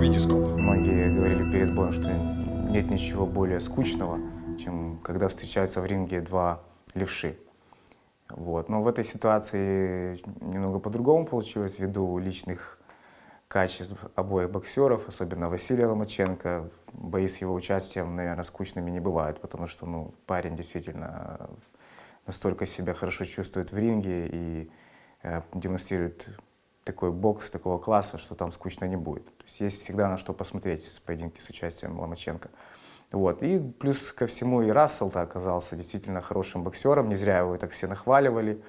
Витископ. Многие говорили перед боем, что нет ничего более скучного, чем когда встречаются в ринге два левши. Вот. Но в этой ситуации немного по-другому получилось ввиду личных качеств обоих боксеров, особенно Василия Ломаченко. Бои с его участием, наверное, скучными не бывают, потому что ну, парень действительно настолько себя хорошо чувствует в ринге и э, демонстрирует такой бокс такого класса, что там скучно не будет. То есть есть всегда на что посмотреть с поединки с участием Ломаченко. Вот. И плюс ко всему и Рассел-то оказался действительно хорошим боксером, не зря его так все нахваливали,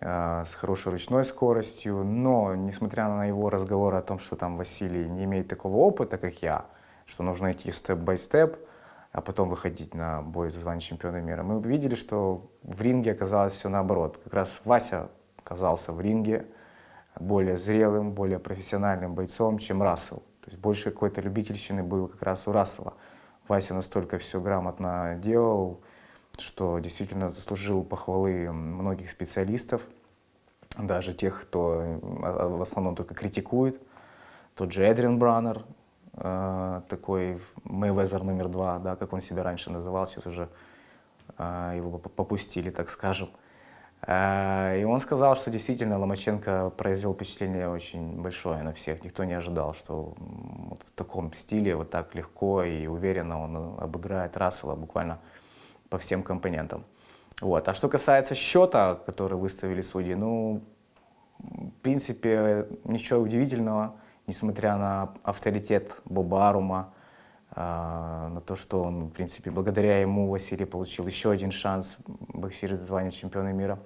э, с хорошей ручной скоростью, но несмотря на его разговор о том, что там Василий не имеет такого опыта, как я, что нужно идти степ-бай-степ, а потом выходить на бой за звание чемпиона мира, мы увидели, что в ринге оказалось все наоборот. Как раз Вася оказался в ринге более зрелым, более профессиональным бойцом, чем Рассел. То есть больше какой-то любительщины был как раз у Рассела. Вася настолько все грамотно делал, что действительно заслужил похвалы многих специалистов, даже тех, кто а, в основном только критикует. Тот же Эдриан Браннер, э, такой Мэйвезер номер два, да, как он себя раньше называл, сейчас уже э, его попустили, так скажем. Э, и он сказал, что действительно Ломаченко произвел впечатление очень большое на всех. Никто не ожидал, что вот в таком стиле, вот так легко и уверенно он обыграет Рассела буквально по всем компонентам. Вот. А что касается счета, который выставили судьи, ну, в принципе, ничего удивительного, несмотря на авторитет Боба Арума, э, на то, что он, в принципе, благодаря ему Василий получил еще один шанс боксировать звание чемпиона мира.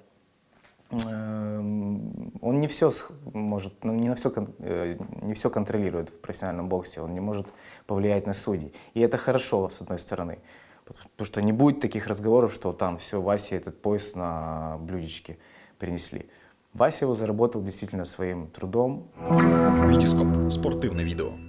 Эм, он не все может, ну, не, на все, э, не все контролирует в профессиональном боксе, он не может повлиять на судей. И это хорошо, с одной стороны, потому что не будет таких разговоров, что там все, Васе этот пояс на блюдечке принесли. Вася его заработал действительно своим трудом. Витископ. Спортивное видео.